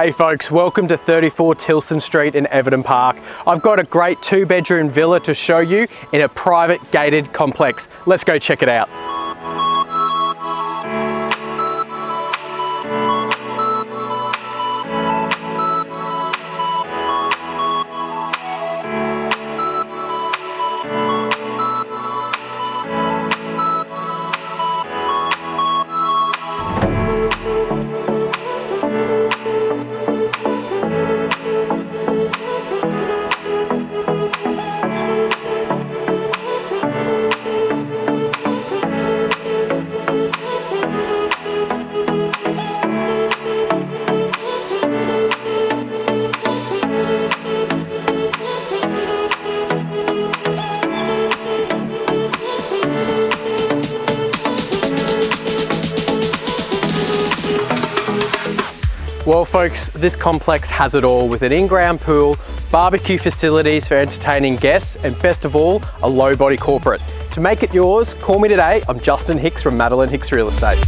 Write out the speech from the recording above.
Hey folks, welcome to 34 Tilson Street in Everton Park. I've got a great two bedroom villa to show you in a private gated complex. Let's go check it out. Well folks, this complex has it all with an in-ground pool, barbecue facilities for entertaining guests, and best of all, a low body corporate. To make it yours, call me today. I'm Justin Hicks from Madeline Hicks Real Estate.